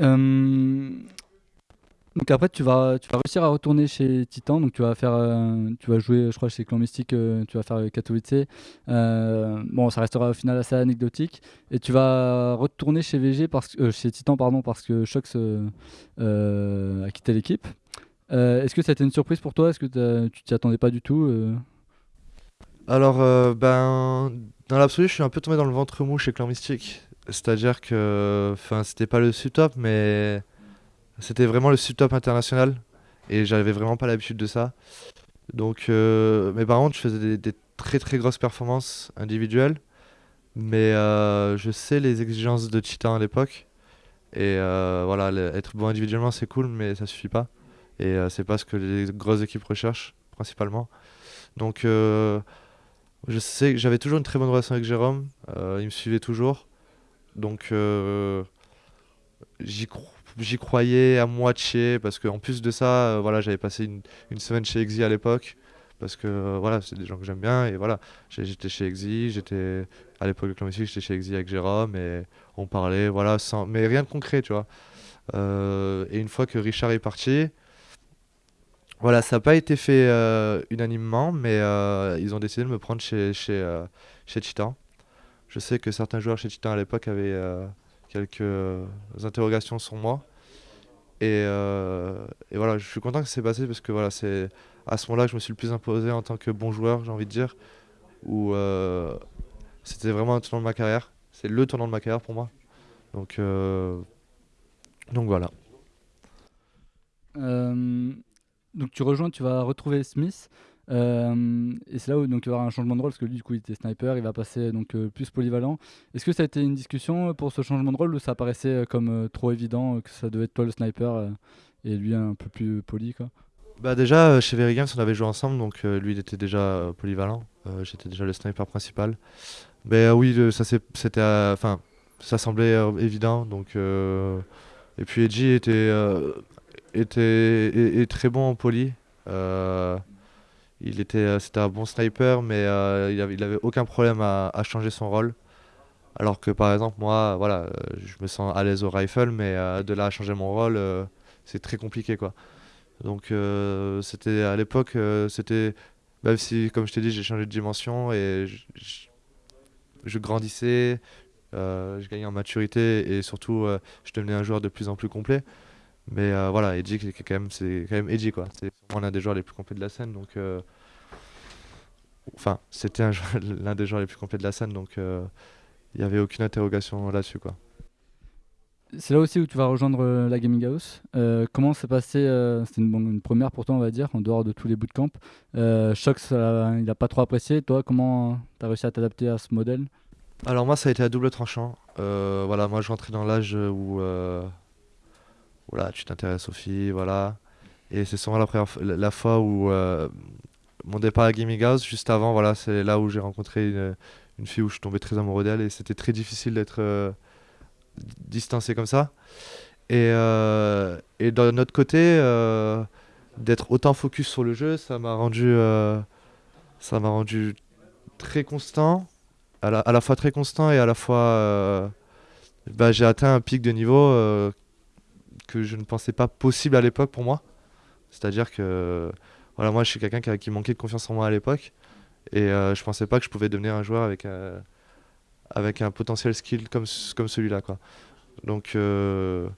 Euh, donc après, tu vas, tu vas réussir à retourner chez Titan. Donc tu vas faire, euh, tu vas jouer, je crois, chez Clan Mystique. euh, tu vas faire Katowice. Bon, ça restera au final assez anecdotique. Et tu vas retourner chez VG parce chez Titan, pardon, parce que Shox a quitté l'équipe. Est-ce que ça a été une surprise pour toi? Est-ce que tu t'y attendais pas du tout Alors, ben, dans l'absolu, je suis un peu tombé dans le ventre mou chez Clan Mystique. C'est-à-dire que, enfin, c'était pas le sub-top, mais c'était vraiment le sub-top international. Et j'avais vraiment pas l'habitude de ça. Donc, euh, mais par contre, je faisais des, très très grosses performances individuelles. Mais euh, je sais les exigences de Titan à l'époque. Et euh, voilà, être bon individuellement, c'est cool, mais ça suffit pas. Et c'est pas ce que les grosses équipes recherchent, principalement. Donc, je sais que j'avais toujours une très bonne relation avec Jérôme. il me suivait toujours. Donc, euh, j'y cro- j'y croyais à moitié. Parce qu'en plus de ça, euh, voilà, j'avais passé une, semaine chez Exi à l'époque. Parce que euh, voilà, c'est des gens que j'aime bien. Et voilà, j'étais chez Exi. J'étais à l'époque de Clan j'étais chez Exi avec Jérôme. Et on parlait, voilà, sans, mais rien de concret, tu vois. Et une fois que Richard est parti, voilà, ça n'a pas été fait unanimement, mais ils ont décidé de me prendre chez, chez, chez Titan. Je sais que certains joueurs chez Titan à l'époque avaient euh, quelques euh, interrogations sur moi. Et, euh, et voilà, je suis content que ça s'est passé parce que voilà, c'est à ce moment-là que je me suis le plus imposé en tant que bon joueur, j'ai envie de dire. Où c'était vraiment un tournant de ma carrière. C'est le tournant de ma carrière pour moi. Donc, donc voilà. Donc tu rejoins, tu vas retrouver Smith. Euh, et c'est là où donc, il y avoir un changement de rôle parce que lui du coup il était sniper, il va passer donc euh, plus polyvalent. Est-ce que ça a été une discussion euh, pour ce changement de rôle ou ça paraissait euh, comme trop évident que ça devait être toi le sniper et lui un peu plus poli quoi? Bah déjà, chez Very Games, on avait joué ensemble, donc lui, il était déjà polyvalent. J'étais déjà le sniper principal. Mais oui, ça c'était, enfin, ça semblait évident. Donc, et puis Edgy était, était très bon en poly. Il était, euh, c'était un bon sniper, mais euh, il avait, il avait aucun problème à, changer son rôle. Alors que par exemple, moi, voilà, euh, je me sens à l'aise au rifle, mais de là à changer mon rôle, c'est très compliqué, quoi. Donc c'était à l'époque, c'était même si, comme je t'ai dit, j'ai changé de dimension et je, grandissais, je gagnais en maturité et surtout je devenais un joueur de plus en plus complet. Mais euh, voilà, Edgy, c'est quand même, c'est quand même Edgy quoi. C'est sûrement l'un des joueurs les plus complets de la scène, donc euh, enfin c'était un joueur- l'un des joueurs les plus complets de la scène, donc euh, il n'y avait aucune interrogation là-dessus quoi. C'est là aussi où tu vas rejoindre euh, la Gaming House. Euh, comment s'est passé euh, C'était une, première pour toi, on va dire, en dehors de tous les bootcamps. Euh, Shox, euh, il n'a pas trop apprécié. Toi, comment tu as réussi à t'adapter à ce modèle? Alors moi ça a été à double tranchant. Euh, voilà, moi je rentrais dans l'âge où voilà, tu t'intéresses aux filles, voilà. Et c'est souvent la, première la, fois où euh, mon départ à Gaming House, juste avant, voilà, c'est là où j'ai rencontré une, fille où je suis tombé très amoureux d'elle et c'était très difficile d'être euh, distancé comme ça. Et, euh, et d'un autre côté, d'être autant focus sur le jeu, ça m'a rendu, ça m'a rendu très constant, à la, fois très constant et à la fois, bah, j'ai atteint un pic de niveau que je ne pensais pas possible à l'époque pour moi. C'est-à-dire que, voilà, moi je suis quelqu'un qui, manquait de confiance en moi à l'époque et euh, je pensais pas que je pouvais devenir un joueur avec, euh, avec un potentiel skill comme, comme celui-là. Donc, euh,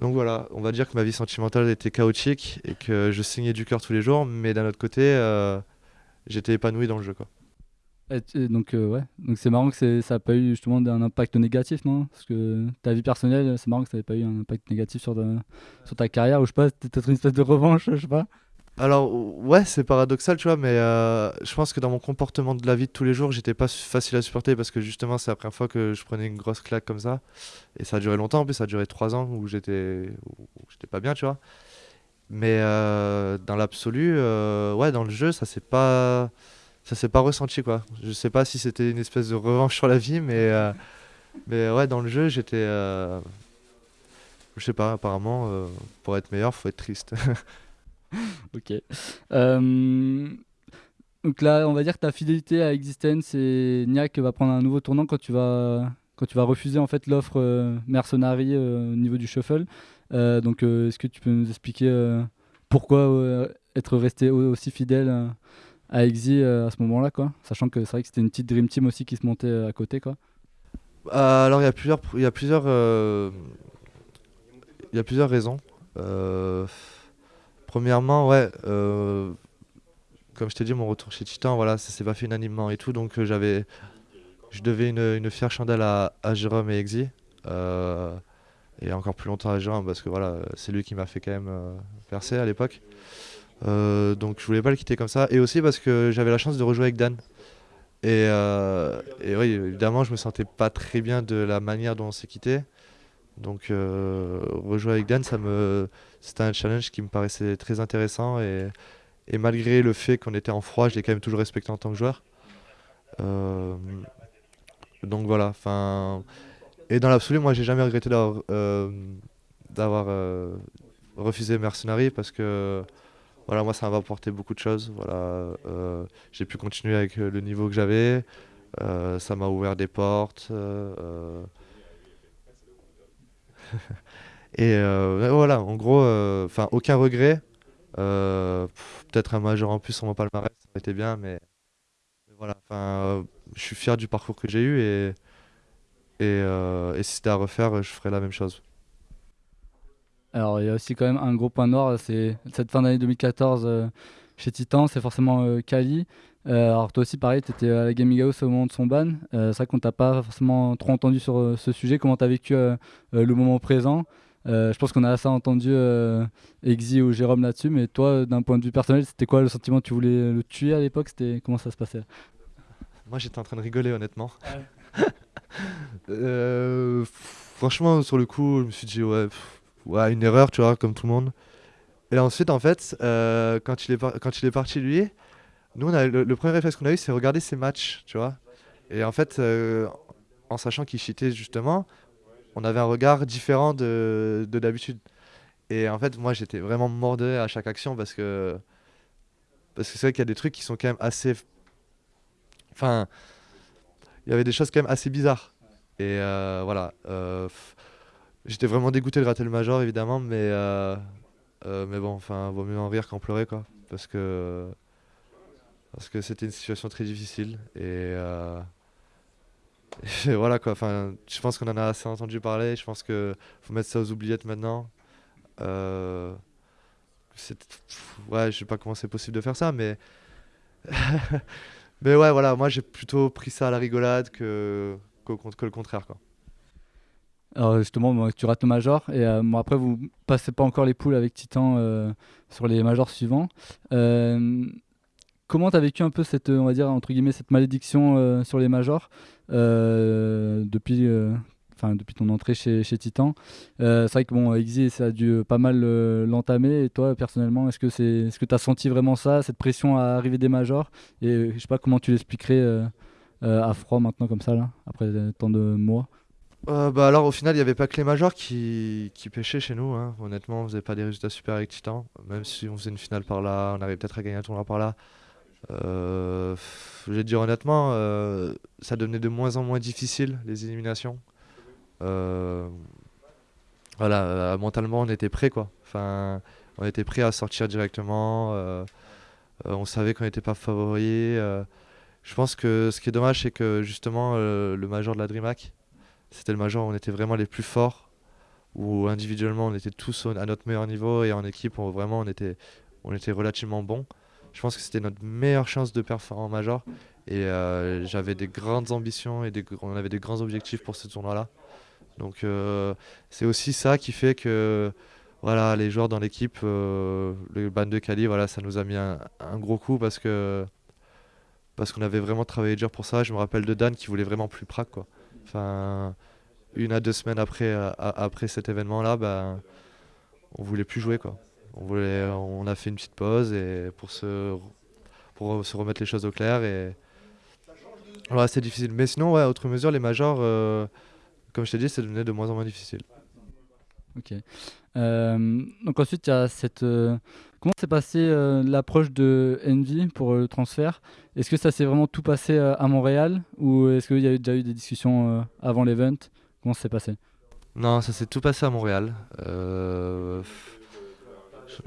donc voilà, on va dire que ma vie sentimentale était chaotique et que je saignais du cœur tous les jours, mais d'un autre côté, euh, j'étais épanoui dans le jeu, quoi. Donc, euh, ouais. Donc, c'est marrant que ça n'a pas eu justement un impact négatif, non? Parce que ta vie personnelle, c'est marrant que ça n'ait pas eu un impact négatif sur ta, carrière, ou je sais pas, peut-être une espèce de revanche, je sais pas. Alors, ouais, c'est paradoxal, tu vois, mais euh, je pense que dans mon comportement de la vie de tous les jours, j'étais pas facile à supporter parce que justement, c'est la première fois que je prenais une grosse claque comme ça. Et ça a duré longtemps, en plus, ça a duré trois ans où j'étais pas bien, tu vois. Mais euh, dans l'absolu, ouais, dans le jeu, ça s'est pas, ça s'est pas ressenti, quoi. Je sais pas si c'était une espèce de revanche sur la vie, mais, euh, mais ouais, dans le jeu, j'étais. euh, je sais pas, apparemment, euh, pour être meilleur, faut être triste. Ok. Euh, donc là, on va dire que ta fidélité à Existence et Niak va prendre un nouveau tournant quand tu vas, quand tu vas refuser en fait l'offre mercenary au niveau du shuffle. donc, est-ce que tu peux nous expliquer pourquoi être resté aussi fidèle à Exy à ce moment-là, quoi Sachant que c'est vrai que c'était une petite dream team aussi qui se montait à côté, quoi. alors, il y a plusieurs, il y a plusieurs, il y a plusieurs raisons. premièrement, ouais comme je t'ai dit, mon retour chez Titan, voilà, ça s'est pas fait unanimement et tout. Donc euh, j'avais, je devais une, une, fière chandelle à, Jérôme et Exy. Euh, et encore plus longtemps à Jérôme parce que voilà, c'est lui qui m'a fait quand même euh, percer à l'époque. Donc je voulais pas le quitter comme ça. Et aussi parce que j'avais la chance de rejouer avec Dan. Et, et, oui, évidemment, je me sentais pas très bien de la manière dont on s'est quitté. Donc rejouer avec Dan, ça me, c'était un challenge qui me paraissait très intéressant et malgré le fait qu'on était en froid, je l'ai quand même toujours respecté en tant que joueur. Euh, donc voilà. Enfin, et dans l'absolu, moi, j'ai jamais regretté d'avoir euh, euh, refusé Mercenary parce que voilà, moi, ça m'a apporté beaucoup de choses. Voilà, j'ai pu continuer avec le niveau que j'avais. ça m'a ouvert des portes. et voilà, en gros, enfin, aucun regret. Euh, peut-être un major en plus sur mon palmarès, ça aurait été bien, mais, voilà. Enfin, je suis fier du parcours que j'ai eu et, euh, et si c'était à refaire, je ferais la même chose. Alors, il y a aussi quand même un gros point noir, c'est cette fin d'année 2014 euh, chez Titan, c'est forcément Kali. alors, toi aussi, pareil, tu étais à la Gaming House au moment de son ban. c'est vrai qu'on t'a pas forcément trop entendu sur ce sujet. Comment tu as vécu le moment présent? Euh, je pense qu'on a assez entendu euh, Exy ou Jérôme là-dessus, mais toi, d'un point de vue personnel, c'était quoi le sentiment? Tu voulais le tuer à l'époque? C'était comment ça se passait? Moi, j'étais en train de rigoler, honnêtement. euh, franchement, sur le coup, je me suis dit ouais, ouais, une erreur, tu vois, comme tout le monde. Et ensuite, en fait, euh, quand il est quand il est parti lui, nous, on a, le, premier réflexe qu'on a eu, c'est regarder ses matchs, tu vois. Et en fait, en sachant qu'il cheatait justement, on avait un regard différent de d'habitude. Et en fait, moi, j'étais vraiment mordé à chaque action parce que parce que c'est vrai qu'il y a des trucs qui sont quand même assez. Enfin, il y avait des choses quand même assez bizarres. Et euh, voilà. Euh, j'étais vraiment dégoûté de rater le major, évidemment, mais euh, mais bon, enfin, vaut mieux en rire qu'en pleurer, quoi, parce que parce que c'était une situation très difficile et voilà quoi, enfin, je pense qu'on en a assez entendu parler, je pense qu'il faut mettre ça aux oubliettes maintenant. Euh, ouais, je sais pas comment c'est possible de faire ça, mais. mais ouais, voilà, moi j'ai plutôt pris ça à la rigolade que, que, le contraire quoi. Alors justement, tu rates le major et euh, après vous passez pas encore les poules avec Titan euh, sur les majors suivants. Euh, comment tu as vécu un peu cette, on va dire, entre guillemets, cette malédiction sur les majors depuis, depuis ton entrée chez, chez Titan? C'est vrai que bon, ça a dû pas mal l'entamer. Et toi, personnellement, est-ce que c'est, est-ce que tu as senti vraiment ça, cette pression à arriver des majors? Et je sais pas comment tu l'expliquerais à froid maintenant, comme ça, là, après tant de mois bah alors au final il n'y avait pas que les majors qui, pêchaient chez nous hein. honnêtement on faisait pas des résultats super Titan même si on faisait une finale par là on arrivait peut-être à gagner un tournoi par là euh, je vais dire honnêtement, euh, ça devenait de moins en moins difficile les éliminations. Euh, voilà, mentalement on était prêt quoi. Enfin, on était prêt à sortir directement. on savait qu'on n'était pas favori. je pense que ce qui est dommage, c'est que justement le major de la DreamHack, c'était le major où on était vraiment les plus forts, où individuellement on était tous à notre meilleur niveau et en équipe on, vraiment on était, on était relativement bons je pense que c'était notre meilleure chance de performer en major. Et euh, j'avais des grandes ambitions et des, on avait des grands objectifs pour ce tournoi-là. Donc euh, c'est aussi ça qui fait que voilà, les joueurs dans l'équipe, euh, le ban de Cali, voilà, ça nous a mis un, gros coup parce que parce qu'on avait vraiment travaillé dur pour ça. Je me rappelle de Dan qui voulait vraiment plus Prague. Quoi. Enfin, une à deux semaines après, après cet événement-là, ben, on voulait plus jouer. Quoi. On, voulait, on a fait une petite pause et pour se, pour se remettre les choses au clair. Et c'est difficile. Mais sinon, ouais, à autre mesure, les majors, euh, comme je t'ai dit, c'est devenu de moins en moins difficile. Ok. Euh, donc ensuite, il y a cette. euh, comment s'est passé euh, l'approche de Envy pour euh, le transfert? Est-ce que ça s'est vraiment tout passé euh, à Montréal ou est-ce qu'il y a déjà eu des discussions avant l'event? Comment s'est passé? Non, ça s'est tout passé à Montréal.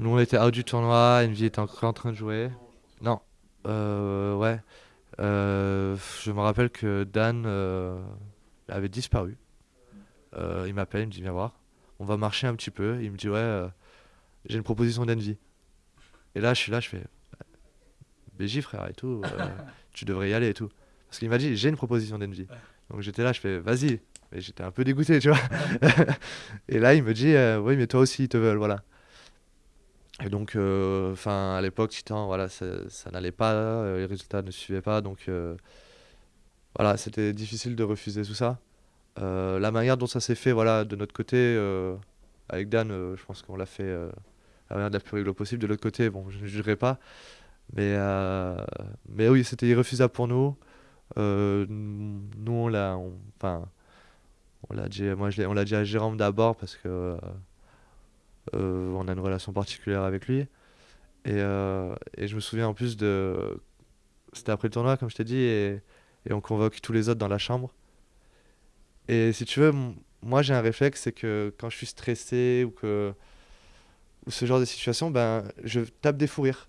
Nous, on était out du tournoi, Envy était encore en train de jouer. Non, ouais. Je me rappelle que Dan avait disparu. Il m'appelle, il me dit viens voir. On va marcher un petit peu. Il me dit ouais, j'ai une proposition d'Envy. Et là, je suis là, je fais BJ frère et tout. euh, tu devrais y aller et tout. Parce qu'il m'a dit j'ai une proposition d'Envy. Donc j'étais là, je fais vas-y. Mais j'étais un peu dégoûté, tu vois. Et là, il me dit euh, oui, mais toi aussi, ils te veulent, voilà. Et donc, euh, enfin, à l'époque, Titan, voilà, ça, ça n'allait pas, les résultats ne suivaient pas, donc voilà, c'était difficile de refuser tout ça. La manière dont ça s'est fait, voilà, de notre côté, avec Dan, je pense qu'on l'a fait la manière la plus rigolo possible. De l'autre côté, bon, je ne jugerai pas, mais, euh, mais oui, c'était irrefusable pour nous. Euh, nous, on l'a, enfin, on l'a dit, moi, je on l'a dit à Jérôme d'abord parce que euh, on a une relation particulière avec lui. Et, et je me souviens en plus de. C'était après le tournoi, comme je t'ai dit, et, on convoque tous les autres dans la chambre. Et si tu veux, moi j'ai un réflexe, c'est que quand je suis stressé ou que ce genre de situation, ben je tape des fous rires.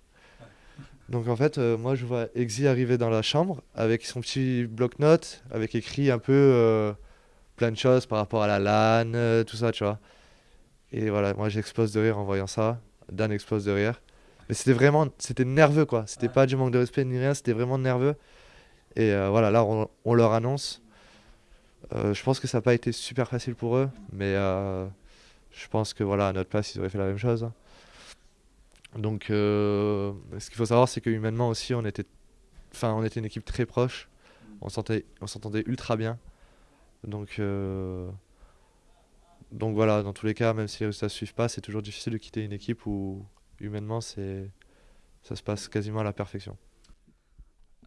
Donc en fait, euh, moi je vois Exy arriver dans la chambre avec son petit bloc-notes, avec écrit un peu euh, plein de choses par rapport à la LAN, euh, tout ça, tu vois. Et voilà, moi j'explose de rire en voyant ça. Dan explose de rire. Mais c'était vraiment, c'était nerveux quoi. C'était pas du manque de respect ni rien, c'était vraiment nerveux. Et euh, voilà, là on, on leur annonce. Je pense que ça n'a pas été super facile pour eux, mais je pense que voilà, à notre place, ils auraient fait la même chose. Donc, euh, ce qu'il faut savoir, c'est que humainement aussi, on était, une équipe très proche. On s'entendait, ultra bien. Donc, euh, donc voilà, dans tous les cas, même si les résultats ne suivent pas, c'est toujours difficile de quitter une équipe où humainement, c'est, ça se passe quasiment à la perfection.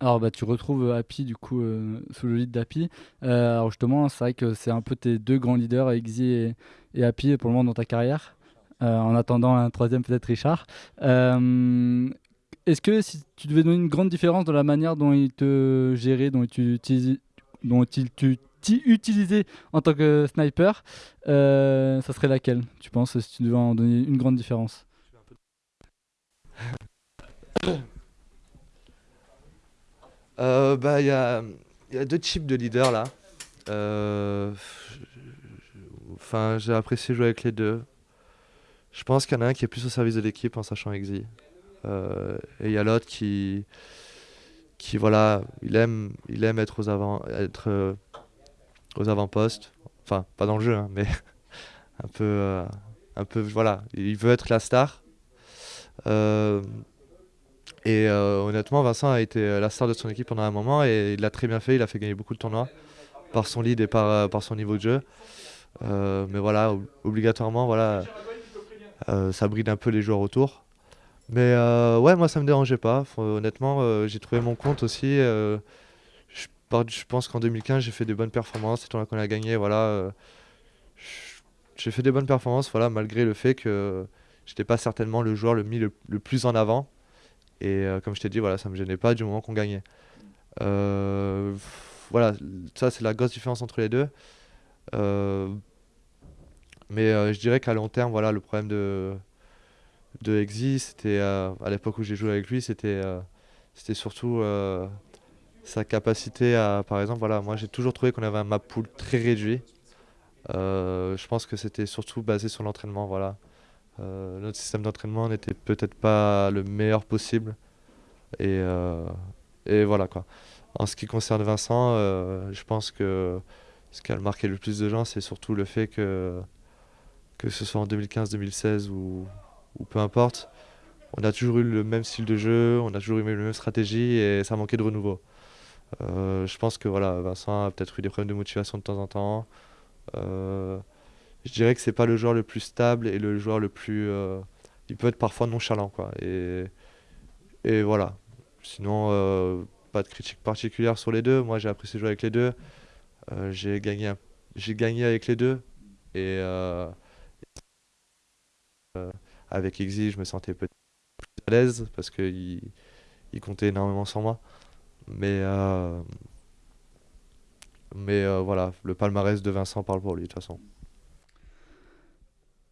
Alors bah tu retrouves euh, Happy du coup euh, sous le lead d'Happy. Euh, alors justement, c'est vrai que c'est un peu tes deux grands leaders, Exy et, Happy pour le moment dans ta carrière. En attendant un troisième peut-être Richard. Est-ce que si tu devais donner une grande différence dans la manière dont il te gérait, dont tu utilisais, dont il tu en tant que sniper, ça serait laquelle, tu penses, si tu devais en donner une grande différence? Euh, bah, il y a, il y a deux types de leaders là. Euh, Enfin, j'ai apprécié jouer avec les deux. Je pense qu'il y en a un qui est plus au service de l'équipe en sachant Exy. Euh, et il y a l'autre qui, qui voilà, il aime, il aime être aux avant, être euh, aux avant-postes. Enfin, pas dans le jeu, hein, mais un peu, un peu, voilà, il veut être la star. Et euh, honnêtement, Vincent a été la star de son équipe pendant un moment et il l'a très bien fait. Il a fait gagner beaucoup de tournois par son lead et par, par son niveau de jeu. Euh, mais voilà, ob- obligatoirement, voilà, euh, ça bride un peu les joueurs autour. Mais ouais, moi ça me dérangeait pas. Honnêtement, j'ai trouvé mon compte aussi. je, pense qu'en 2015, j'ai fait des bonnes performances. C'est tournoi qu'on a gagné, voilà. j'ai fait des bonnes performances, voilà, malgré le fait que j'étais pas certainement le joueur le mis le, le plus en avant. Et euh, comme je t'ai dit, voilà, ça me gênait pas du moment qu'on gagnait. Euh, voilà, ça c'est la grosse différence entre les deux. Euh, mais je dirais qu'à long terme, voilà, le problème de, de Exy, c'était à l'époque où j'ai joué avec lui, c'était c'était surtout sa capacité à, par exemple, voilà, moi j'ai toujours trouvé qu'on avait un map pool très réduit. Je pense que c'était surtout basé sur l'entraînement, voilà. Euh, notre système d'entraînement n'était peut-être pas le meilleur possible. Et, euh, et voilà quoi. En ce qui concerne Vincent, euh, je pense que ce qui a marqué le plus de gens, c'est surtout le fait que, que ce soit en 2015-2016 ou, ou peu importe, on a toujours eu le même style de jeu, on a toujours eu la même stratégie et ça manquait de renouveau. Je pense que voilà, Vincent a peut-être eu des problèmes de motivation de temps en temps. Je dirais que c'est pas le joueur le plus stable et le joueur le plus. euh, il peut être parfois nonchalant quoi. Et, et voilà. Sinon, euh, pas de critique particulière sur les deux. Moi, j'ai apprécié jouer avec les deux. Euh, j'ai gagné, j'ai gagné avec les deux. Et, avec Exi, je me sentais peut-être plus à l'aise parce qu'il il comptait énormément sur moi. Mais, mais voilà, le palmarès de Vincent parle pour lui de toute façon.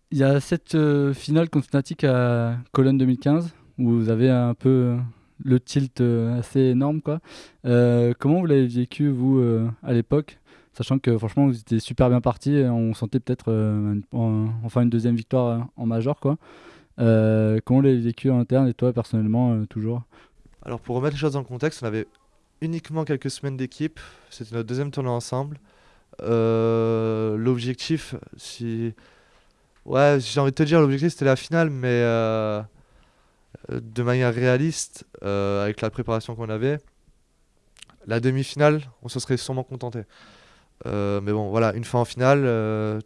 Il y a cette euh, finale contre Fnatic à Cologne 2015 où vous avez un peu euh, le tilt euh, assez énorme. Quoi. comment vous l'avez vécu, vous, à l'époque Sachant que franchement, vous étiez super bien parti. On sentait peut-être enfin une deuxième victoire en major. Quoi. comment vous l'avez vécu en interne et toi, personnellement, toujours? Alors, pour remettre les choses le contexte, on avait uniquement quelques semaines d'équipe. C'était notre deuxième tournoi ensemble. L'objectif, si Ouais, j'ai envie de te dire, l'objectif c'était la finale, mais euh, de manière réaliste, euh, avec la préparation qu'on avait, la demi-finale, on se serait sûrement contenté. Euh, mais bon, voilà, une fois en finale,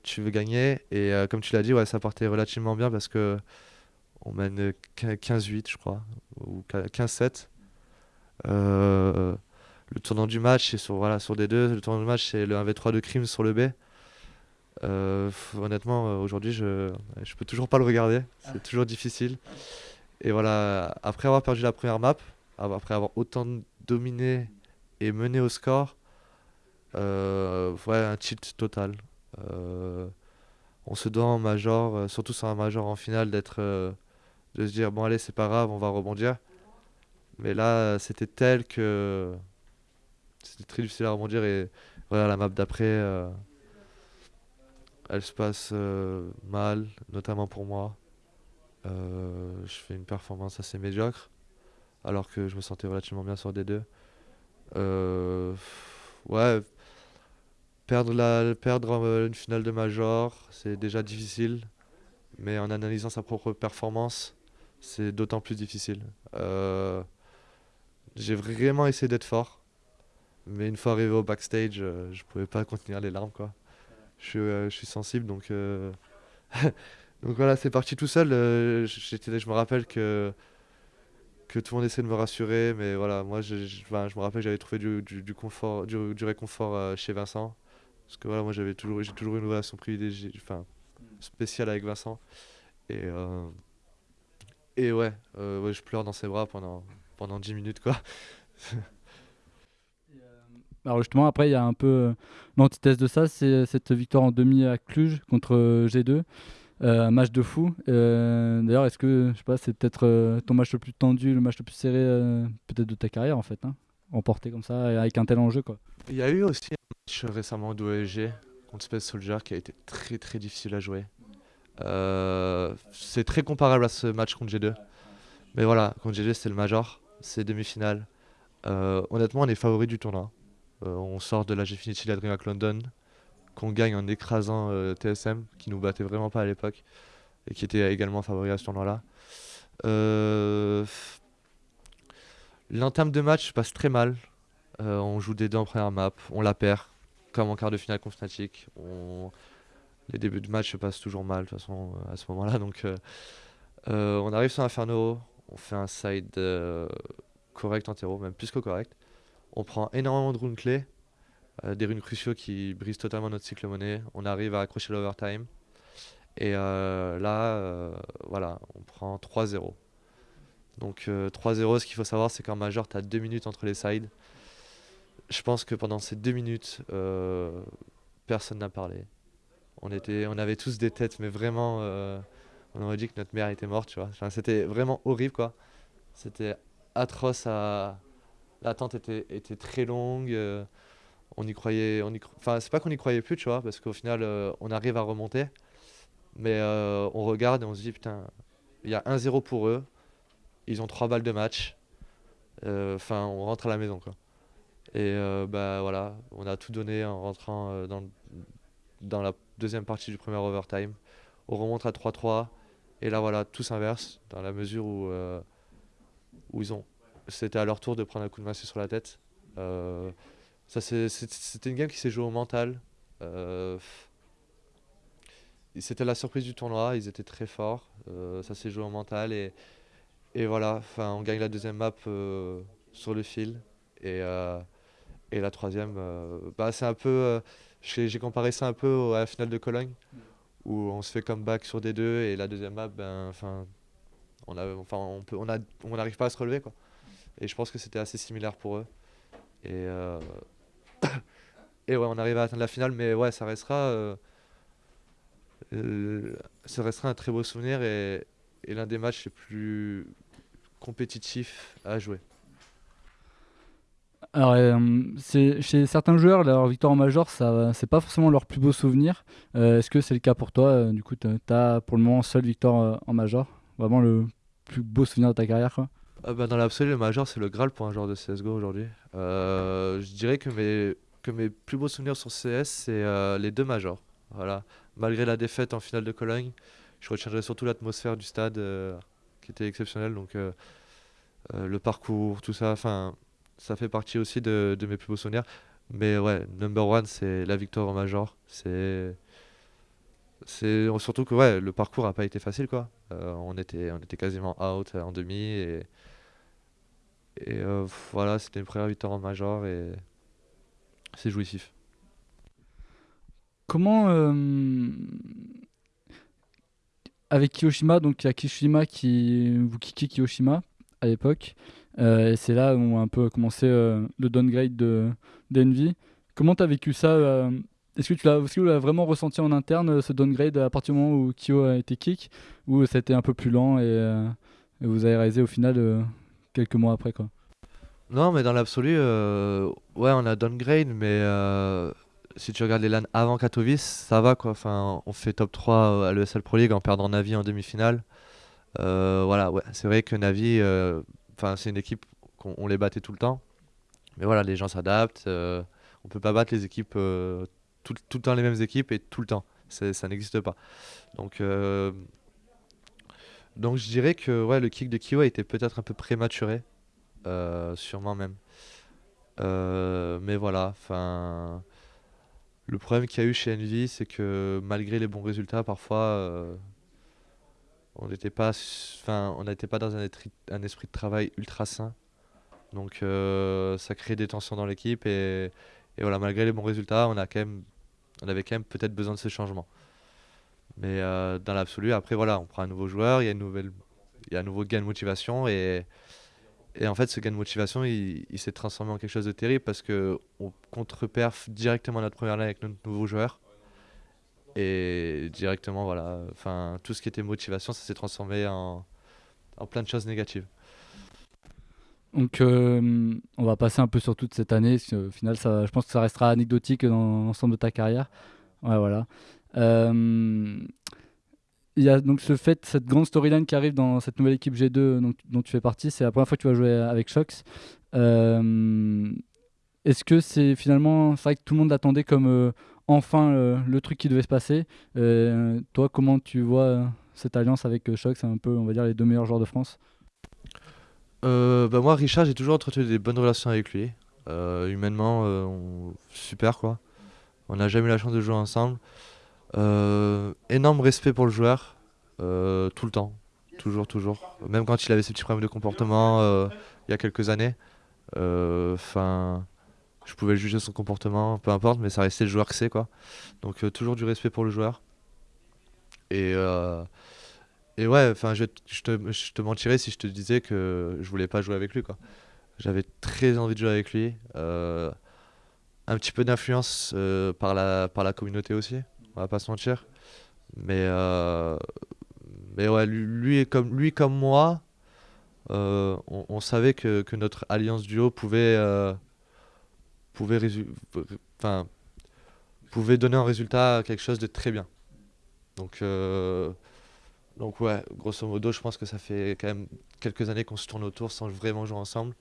tu veux gagner. Et comme tu l'as dit, ouais, ça partait relativement bien parce que on mène 15-8, je crois, ou 15-7. le tournant du match, c'est sur, voilà, sur. Le tournant du match, c'est le 1v3 de crime sur le B. Euh, honnêtement, euh, aujourd'hui, je, je peux toujours pas le regarder. C'est ah. toujours difficile. Et voilà, après avoir perdu la première map, après avoir autant dominé et mené au score, euh, ouais, un cheat total. on se doit en major, surtout sur un major en finale, d'être, de se dire bon allez c'est pas grave, on va rebondir. Mais là, c'était tel que c'était très difficile à rebondir et voilà la map d'après elle se passe euh, mal, notamment pour moi. Euh, je fais une performance assez médiocre, alors que je me sentais relativement bien sur des deux. Euh, ouais, perdre, la, perdre une finale de Major, c'est déjà difficile, mais en analysant sa propre performance, c'est d'autant plus difficile. J'ai vraiment essayé d'être fort, mais une fois arrivé au backstage, je pouvais pas contenir les larmes. quoi je, euh, je suis sensible, donc, euh, donc voilà, c'est parti tout seul. Euh, je me rappelle que, que tout le monde essaie de me rassurer, mais voilà, moi je, je, me rappelle que j'avais trouvé du, du, confort, du, réconfort chez Vincent. Parce que voilà, moi j'avais toujours, j'ai toujours une relation privilégiée, enfin spéciale avec Vincent. Et, et ouais, ouais, je pleure dans ses bras pendant, pendant 10 minutes quoi. Alors justement, après, il y a un peu euh, l'antithèse de ça, c'est euh, cette victoire en demi à Cluj contre euh, G2. un match de fou. D'ailleurs, est-ce que je sais pas, c'est peut-être ton match le plus tendu, le match le plus serré peut-être de ta carrière en fait, hein, emporté comme ça avec un tel enjeu quoi. Il y a eu aussi un match récemment d'OSG contre Space Soldier qui a été très très difficile à jouer. c'est très comparable à ce match contre G2. Mais voilà, contre G2 c'était le major, c'est demi-finale. honnêtement, on est favori du tournoi. Euh, on sort de la Gfinity la DreamHack London, qu'on gagne en écrasant euh, TSM, qui nous battait vraiment pas à l'époque, et qui était également favori à ce tournoi-là. Euh, l'entame de match passe très mal. on joue des deux en première map, on la perd, comme en quart de finale contre Fnatic. Les débuts de match se passent toujours mal, de toute façon, à ce moment-là. Donc, on arrive sur Inferno, on fait un side correct en terreau, même plus que correct. On prend énormément de runes clés, euh, des runes cruciaux qui brisent totalement notre cycle monnaie. On arrive à accrocher l'overtime. Et euh, là, euh, voilà, on prend 3-0. Donc 3-0, ce qu'il faut savoir, c'est qu'en major, tu as 2 minutes entre les sides. Je pense que pendant ces 2 minutes, personne n'a parlé. On, avait tous des têtes, mais vraiment, on aurait dit que notre mère était morte, tu vois. c'était vraiment horrible, quoi. C'était atroce à, l'attente était, était très longue. Euh, on y croyait. On y Enfin, c'est pas qu'on y croyait plus, tu vois, parce qu'au final, euh, on arrive à remonter. Mais euh, on regarde et on se dit, putain, il y a 1-0 pour eux. Ils ont 3 balles de match. Enfin, on rentre à la maison, quoi. Et bah voilà, on a tout donné en rentrant dans, dans la deuxième partie du premier overtime. On remonte à 3-3. Et là, voilà, tout s'inverse dans la mesure où, où ils ont c'était à leur tour de prendre un coup de massue sur la tête. Euh, c'était une game qui s'est jouée au mental. Euh, c'était la surprise du tournoi, ils étaient très forts. Euh, ça s'est joué au mental et, et voilà, on gagne la deuxième map sur le fil. Et, et la troisième, bah, c'est un peu. J'ai comparé ça un peu à la finale de Cologne, où on se fait comeback sur des deux et la deuxième map, ben, on a, on on on n'arrive pas à se relever quoi. Et je pense que c'était assez similaire pour eux. Et euh, et ouais, on arrive à atteindre la finale, mais ouais, ça restera, euh, euh, ça restera un très beau souvenir et, l'un des matchs les plus compétitifs à jouer. Alors, chez certains joueurs, leur victoire en major, ça, c'est pas forcément leur plus beau souvenir. Est-ce que c'est le cas pour toi? Du coup, tu as pour le moment seule victoire en major? Vraiment le plus beau souvenir de ta carrière. Ah bah, dans l'absolu, le major, c'est le Graal pour un joueur de CSGO aujourd'hui. Euh, je dirais que mes, que mes plus beaux souvenirs sur CS, c'est euh, les deux majors. Voilà. Malgré la défaite en finale de Cologne, je retiendrai surtout l'atmosphère du stade euh, qui était exceptionnelle. Donc, le parcours, tout ça, ça fait partie aussi de, de mes plus beaux souvenirs. Mais ouais, number one, c'est la victoire en major. C'est, c'est surtout que ouais, le parcours a pas été facile, quoi. On était, on était quasiment out en demi. Et euh, voilà, c'était une première victoire en major et c'est jouissif. Comment, euh, avec Kiyoshima, donc il y a Kishima qui vous kickez Kiyoshima à l'époque, euh, et c'est là où on a un peu commencé le downgrade de d'Envy. Comment tu as vécu ça Est-ce que tu l'as, est-ce que tu l'as vraiment ressenti en interne ce downgrade à partir du moment où Kyo a été kick, ou été un peu plus lent et, et vous avez réalisé au final quelques mois après quoi Non, mais dans l'absolu, euh, ouais, on a downgrade, mais euh, si tu regardes les LAN avant Katowice, ça va quoi. Enfin, on fait top 3 à l'ESL Pro League en perdant Navi en demi-finale. Euh, voilà, ouais, c'est vrai que Navi, enfin, c'est une équipe qu'on on les battait tout le temps. Mais voilà, les gens s'adaptent. on peut pas battre les équipes tout, tout le temps les mêmes équipes et tout le temps. Ça n'existe pas. Donc, donc je dirais que le kick de Kyo été peut-être un peu prématuré, euh, sûrement même. Euh, mais voilà, enfin, le problème qu'il y a eu chez Envy, c'est que malgré les bons résultats, parfois, euh, on n'était pas, dans un, esprit de travail ultra sain. Donc, euh, ça crée des tensions dans l'équipe et, voilà, malgré les bons résultats, on on avait quand même peut-être besoin de ce changement. Mais euh, dans l'absolu, après, voilà, on prend un nouveau joueur, il y a une nouvelle, il y a un nouveau gain de motivation et, et en fait, ce gain de motivation, il, s'est transformé en quelque chose de terrible parce que on contre-perf directement notre première ligne avec notre nouveau joueur. Et directement, voilà, enfin, tout ce qui était motivation, ça s'est transformé en, en plein de choses négatives. Donc, euh, on va passer un peu sur toute cette année. Au final, ça, je pense que ça restera anecdotique dans l'ensemble de ta carrière. Ouais, voilà. Euh, il y a donc ce fait, cette grande storyline qui arrive dans cette nouvelle équipe G2 donc, dont tu fais partie. C'est la première fois que tu vas jouer avec Shox. Euh, Est-ce que c'est finalement, c'est vrai que tout le monde attendait comme euh, enfin euh, le truc qui devait se passer. Euh, toi, comment tu vois euh, cette alliance avec euh, Shox C'est un peu, on va dire, les deux meilleurs joueurs de France? Euh, bah moi, Richard, j'ai toujours entretenu des bonnes relations avec lui. Euh, humainement, euh, super quoi. On n'a jamais eu la chance de jouer ensemble. Euh, énorme respect pour le joueur, euh, tout le temps, toujours, toujours. Même quand il avait ses petits problèmes de comportement euh, il y a quelques années. Je pouvais juger son comportement, peu importe, mais ça restait le joueur que c'est quoi. Donc toujours du respect pour le joueur. Et, et ouais, je, te, je mentirais si je te disais que je voulais pas jouer avec lui. J'avais très envie de jouer avec lui. Un petit peu d'influence euh, par la, par la communauté aussi, on va pas se mentir. Mais, euh, mais ouais, lui, comme, lui comme moi, euh, on, savait que, que notre alliance duo pouvait, pouvait, enfin, pouvait donner un résultat quelque chose de très bien. Donc, donc ouais, grosso modo, je pense que ça fait quand même quelques années qu'on se tourne autour sans vraiment jouer ensemble.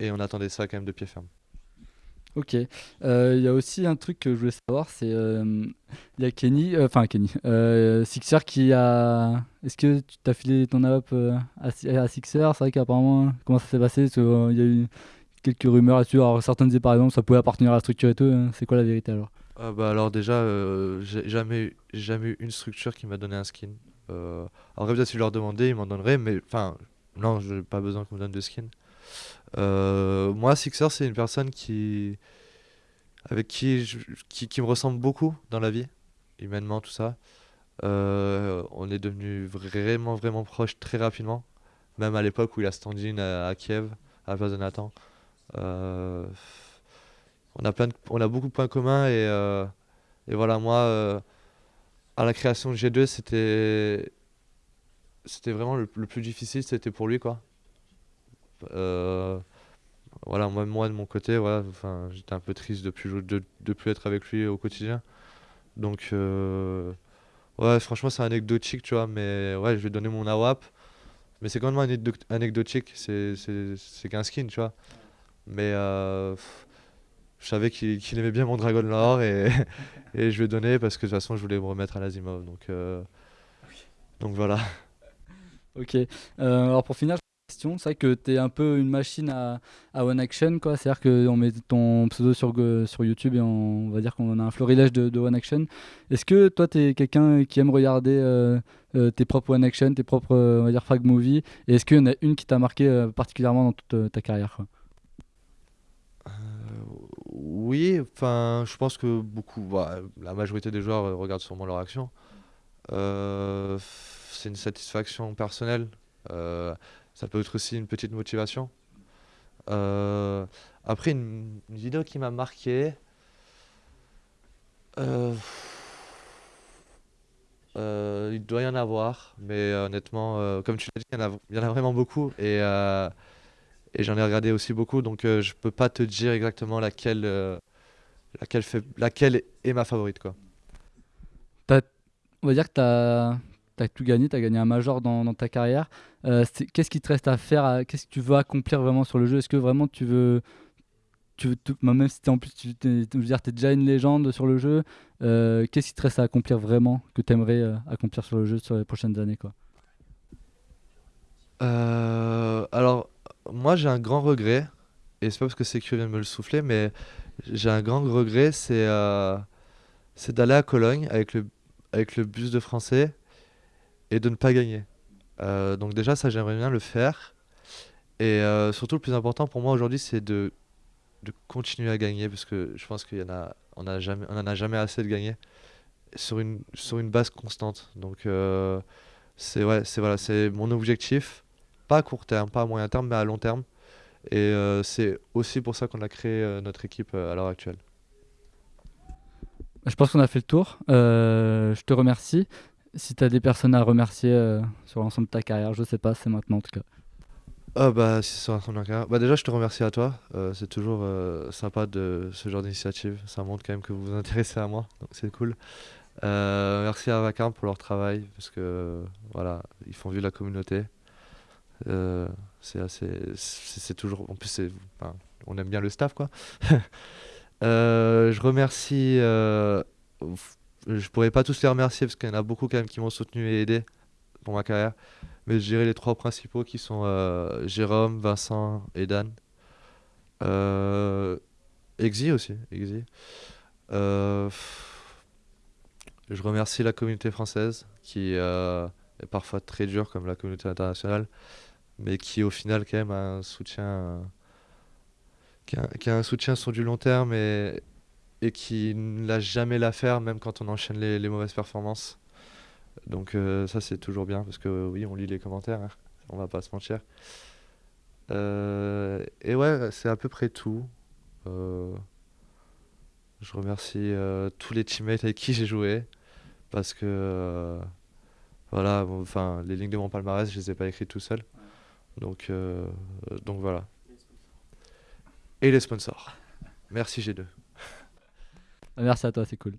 Et on attendait ça quand même de pied ferme. Ok. Euh, Il y a aussi un truc que je voulais savoir, c'est euh, il y a Kenny, euh, enfin Kenny, euh, Sixer qui a. Est-ce que tu t'as filé ton euh, à, à Sixer? C'est vrai qu'apparemment, comment ça s'est passé? Euh, Il y a eu quelques rumeurs là-dessus. Alors certains disaient par exemple ça pouvait appartenir à la structure et tout. hein. C'est quoi la vérité alors? Ah bah alors déjà, euh, j'ai jamais, eu- j'ai jamais eu une structure qui m'a donné un skin. Euh, alors peut-être si je leur demandais, ils m'en donneraient, mais enfin, non, je n'ai pas besoin qu'on me donne de skin. Euh, moi, Sixer, c'est une personne qui, avec qui, je- qui, qui me ressemble beaucoup dans la vie, humainement, tout ça. on est devenu vraiment, vraiment proches très rapidement. Même à l'époque où il a standing à, Kiev, à la place de Nathan. on, a plein on a beaucoup de points communs et, et voilà, moi, à la création de G2, c'était c'était vraiment le, plus difficile, c'était pour lui quoi. Euh, voilà, moi, moi de mon côté, voilà, enfin, j'étais un peu triste de plus, de, de plus être avec lui au quotidien. Donc, euh, ouais, franchement, c'est anecdotique, tu vois, mais ouais, je vais donner mon AWAP. Mais c'est quand même anecdotique, c'est qu'un skin, tu vois. Mais euh, je savais qu'il aimait bien mon Dragon Lore et, et je lui ai donné parce que de toute façon, je voulais me remettre à l'Azimov. Donc, donc voilà. Ok. alors pour finir, c'est vrai que tu es un peu une machine à, One Action, quoi. C'est-à-dire qu'on met ton pseudo sur, YouTube et on, va dire qu'on a un florilège de, One Action. Est-ce que toi, tu es quelqu'un qui aime regarder euh, euh, tes propres One Action, tes propres euh, on va dire, frag movies? Et est-ce qu'il y en a une qui t'a marqué particulièrement dans toute ta carrière Oui, enfin, je pense que beaucoup, bah, la majorité des joueurs regardent sûrement leur action. c'est une satisfaction personnelle. Ça peut être aussi une petite motivation. Euh, après, une, vidéo qui m'a marqué. Euh, euh, il doit y en avoir, mais honnêtement, comme tu l'as dit, il y, en a, vraiment beaucoup et, et j'en ai regardé aussi beaucoup, donc je peux pas te dire exactement laquelle, laquelle, fait, laquelle est ma favorite. Quoi. On va dire que tu as, tu as tout gagné, tu as gagné un major dans, ta carrière. Euh, qu'est-ce qui te reste à faire Qu'est-ce que tu veux accomplir vraiment sur le jeu? Est-ce que vraiment tu veux. Tu veux même si es en plus tu es, dire, es déjà une légende sur le jeu, euh, qu'est-ce qui te reste à accomplir vraiment que tu aimerais euh, accomplir sur le jeu sur les prochaines années quoi? Alors, moi j'ai un grand regret, et c'est pas parce que c'est vient de me le souffler, mais j'ai un grand regret, c'est c'est d'aller à Cologne avec le, avec le bus de français et de ne pas gagner. Euh, donc déjà, ça, j'aimerais bien le faire. Et euh, surtout, le plus important pour moi aujourd'hui, c'est de, de continuer à gagner, parce que je pense qu'on a, on a jamais, on en a jamais assez de gagner sur une, sur une base constante. Donc euh, c'est ouais, c'est voilà, c'est mon objectif, pas à court terme, pas à moyen terme, mais à long terme. Et c'est aussi pour ça qu'on a créé notre équipe à l'heure actuelle. Je pense qu'on a fait le tour. je te remercie si tu as des personnes à remercier euh, sur l'ensemble de ta carrière, je sais pas, c'est maintenant en tout cas. Ah bah si sur l'ensemble de ma carrière. Bah déjà je te remercie à toi. Euh, c'est toujours euh, sympa de ce genre d'initiative. Ça montre quand même que vous vous intéressez à moi, donc c'est cool. merci à Vacarme pour leur travail parce que voilà, ils font vivre la communauté. c'est assez, c'est toujours, en plus on aime bien le staff quoi. je remercie je pourrais pas tous les remercier parce qu'il y en a beaucoup quand même qui m'ont soutenu et aidé pour ma carrière. Mais je dirais les trois principaux qui sont euh, Jérôme, Vincent et Dan. Euh, aussi. Exi. Euh, je remercie la communauté française qui est parfois très dure comme la communauté internationale, mais qui au final quand même a un soutien, qui a, a un soutien sur du long terme et, et qui ne lâche jamais l'affaire, même quand on enchaîne les, mauvaises performances. Donc euh, ça c'est toujours bien parce que oui on lit les commentaires, hein. on va pas se mentir. Euh, et ouais c'est à peu près tout. Euh, je remercie tous les teammates avec qui j'ai joué parce que voilà enfin les lignes de mon palmarès je les ai pas écrites tout seul. Donc donc voilà. Et les sponsors. Merci G2. Merci à toi, c'est cool.